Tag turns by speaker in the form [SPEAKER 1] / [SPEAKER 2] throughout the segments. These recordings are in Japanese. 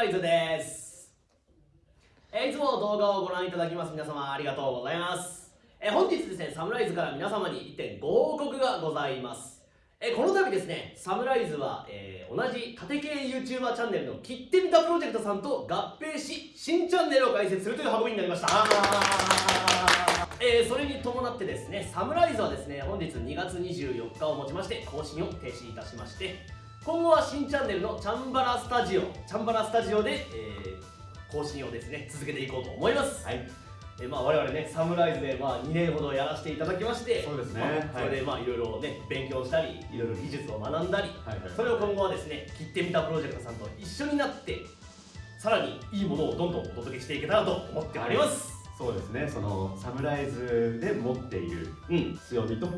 [SPEAKER 1] ライズです、いつも動画をご覧いただきます皆様ありがとうございます、え本日ですねサムライズから皆様に1点ご報告がございます、えこの度ですねサムライズは、えー同じ縦系 YouTuber チャンネルの切ってみたプロジェクトさんと合併し新チャンネルを開設するという運びになりました。えーそれに伴ってですねサムライズはですね本日2月24日をもちまして更新を停止いたしまして今後は新チャンネルのチャンバラスタジオチャンバラスタジオで、えー更新をですね続けていこうと思います、
[SPEAKER 2] はい、
[SPEAKER 1] えーまあ、我々ねサムライズで、まあ、2年ほどやらせていただきまして
[SPEAKER 2] そうですね。
[SPEAKER 1] まあそれでまあいろいろね勉強したりいろいろ技術を学んだり、
[SPEAKER 2] はいはい。
[SPEAKER 1] それを今後はですね切ってみたプロジェクトさんと一緒になってさらにいいものをどんどんお届けしていけたらと思っております、
[SPEAKER 2] そうですね、そのサムライズで持っている
[SPEAKER 1] うん。
[SPEAKER 2] 強みと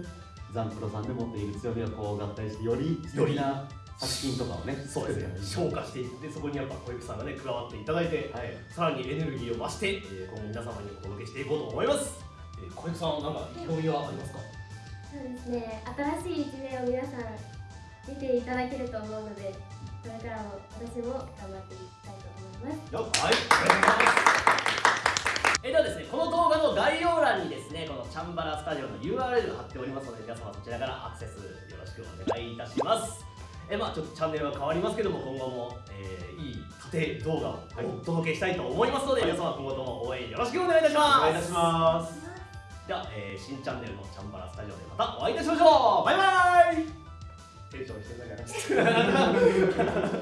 [SPEAKER 2] ザンプロさんで持っている強みがこう合体してより素敵な作品とかをね
[SPEAKER 1] そうですね。
[SPEAKER 2] 作
[SPEAKER 1] 消化していってそこにやっぱ小池さんがね加わっていただいて、
[SPEAKER 2] はい。
[SPEAKER 1] さらにエネルギーを増して、えー。今後皆様にお届けしていこうと思います、えー小池さんなんか意気込みはありますか？
[SPEAKER 3] そうですね。新しい一面を皆さん見ていただけると思うのでこれからも私も頑張っていきたいと思います。
[SPEAKER 1] よはいお願いします。えーではですねこの動画の概要欄にですねこのチャンバラスタジオの URL が貼っておりますので皆様そちらからアクセスよろしくお願いいたしますえーまあちょっとチャンネルは変わりますけども今後も、えーいい縦動画をお届けしたいと思いますので、皆様今後とも応援よろしくお願いいたします。
[SPEAKER 2] お願いいたします。
[SPEAKER 1] では、えー新チャンネルのチャンバラスタジオでまたお会いいたしましょう。バイバイ。テンションしてるだけ